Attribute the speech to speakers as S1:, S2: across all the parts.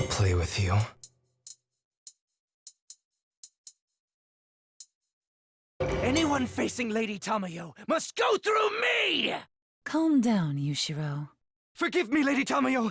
S1: I'll play with you.
S2: Anyone facing Lady Tamayo must go through me!
S3: Calm down, Yushiro.
S2: Forgive me, Lady Tamayo!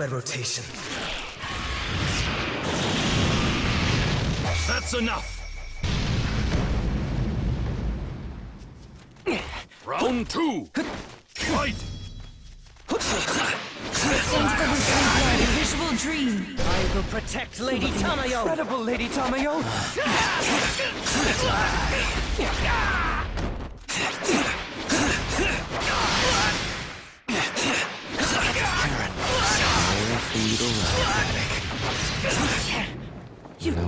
S1: Cutting rotation.
S4: That's enough! Round two! Fight!
S3: Visual dream.
S2: I will protect Lady Tamayo! Incredible, Lady Tamayo!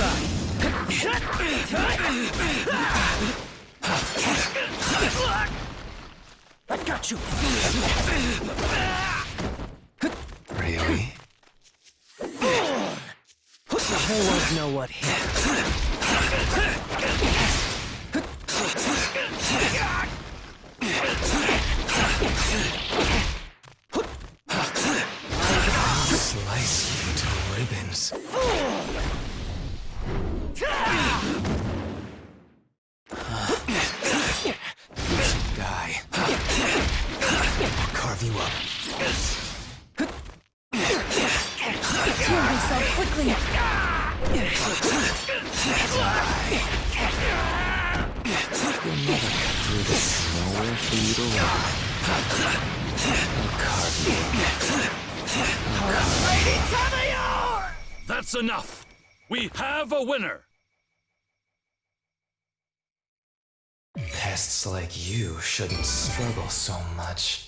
S2: I got you!
S1: Really?
S2: The whole world know what hit.
S1: Slice you to ribbons. Carve you up.
S3: Heal yourself quickly.
S1: You'll never cut through this. Nowhere for you to run. I'll carve you up.
S4: That's enough! We have a winner!
S1: Pests like you shouldn't struggle so much.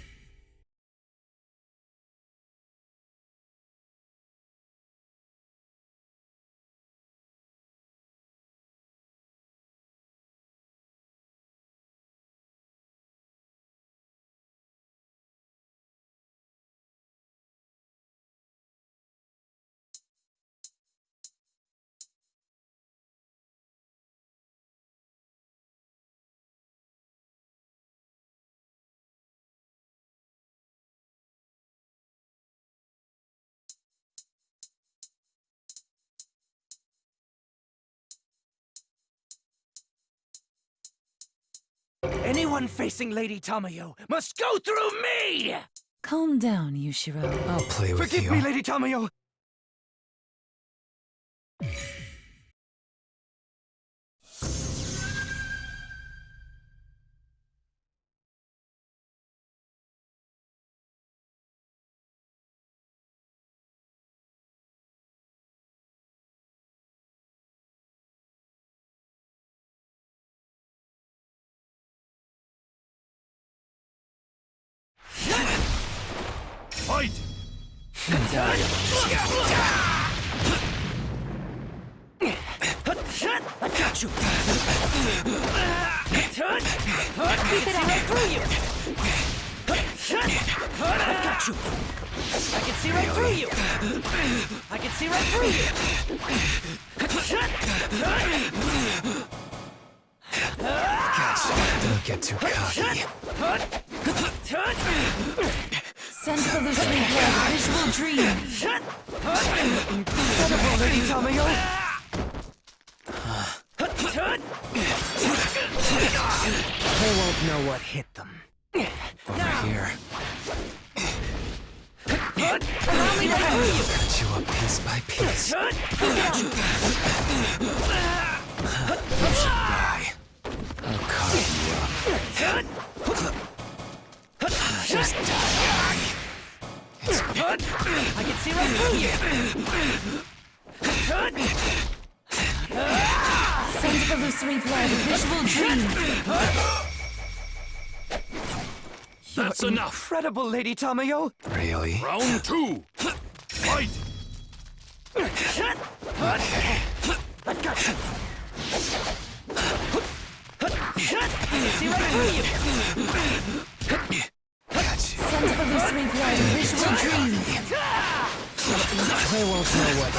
S2: Anyone facing Lady Tamayo must go through me!
S3: Calm down, Yushiro.
S1: I'll play with
S2: Forgive
S1: you.
S2: me, Lady Tamayo!
S4: Fight!
S2: I got you. Keep it right through you. I've got you. I can see right through you. I can see right through you.
S1: Gotcha. Don't get too cocky.
S3: Send for the sweet blood. Visual dream.
S2: Incredible, Lady Tamayo. They won't know what hit them.
S1: Over here.
S2: Allow me to through you.
S1: Cut you up piece by piece. Die. I'll carve you up. Just die.
S2: I can see right through you.
S3: Send for the blood. Visual dream.
S4: That's enough.
S2: Incredible, Lady Tamayo.
S1: Really?
S4: Round two. Fight.
S2: I've got you. See right through you. They won't know what.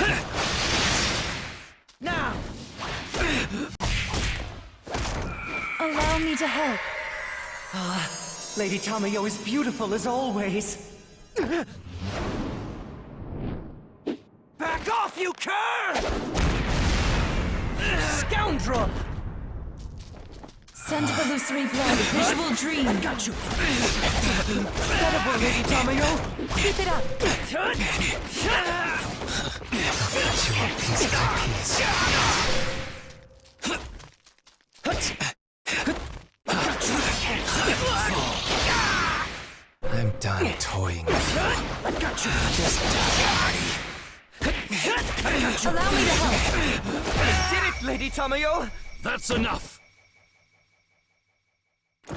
S2: Now,
S3: Allow me to help.
S2: Ah, Lady Tamayo is beautiful as always. Back off, you cur! Scoundrel!
S3: Send for the sweet blood. Visual dream.
S2: Got you! Incredible, Lady Tamayo!
S3: Keep it up.
S1: Cut you up piece by piece. I'm done toying with you.
S2: I've got you!
S1: Just die.
S3: Allow me to help.
S2: Did it, Lady Tamayo!
S4: That's enough.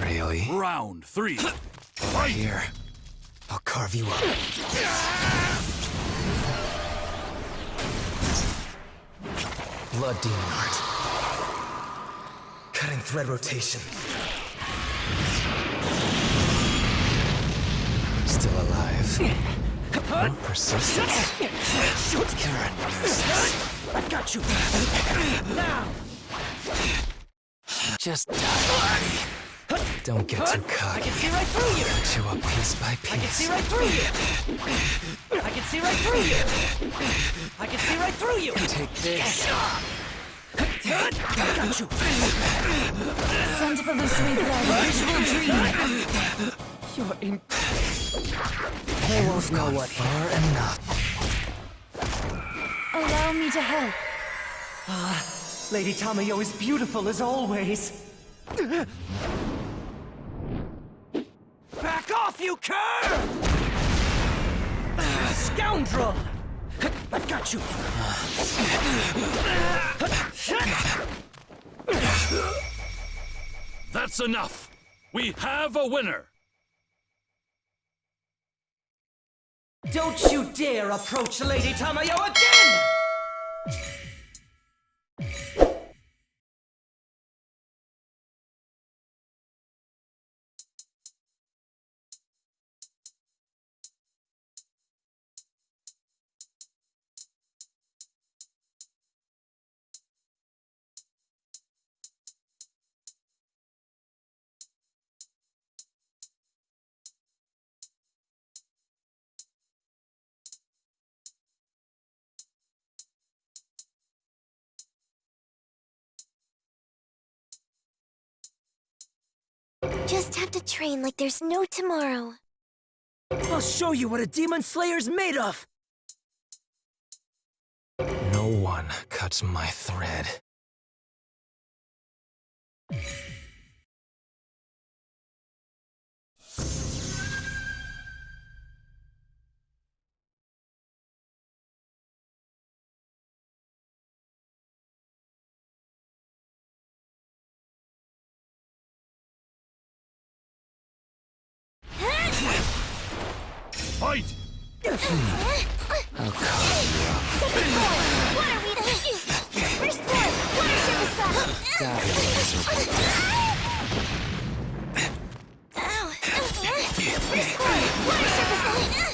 S1: Really?
S4: Round three.
S1: Over
S4: Fight.
S1: here. I'll carve you up. Blood demon art. Cutting thread rotation. Still alive. No persistence. You're a nuisance.
S2: I've got you! Now!
S1: Just die. Don't get too cocky.
S2: I can see right through you!
S1: Cut you up piece by
S2: I can see right through you! I can see right through you! I can see right through you!
S1: Take this.
S2: I've got you!
S3: Send for the sweet blood. Visual dream.
S2: You're in... They won't know what
S1: far enough.
S3: Allow me to help.
S2: Ah, Lady Tamayo is beautiful as always. You cur! Scoundrel! I've got you!
S4: That's enough. We have a winner.
S2: Don't you dare approach Lady Tamayo again!
S5: Just have to train like there's no tomorrow.
S2: I'll show you what a Demon Slayer's made of!
S1: No one cuts my thread.
S4: Fight!
S1: I'll call you up.
S5: Second floor, water weeder. First floor, water service Got it, miserable. Ow! First floor, water service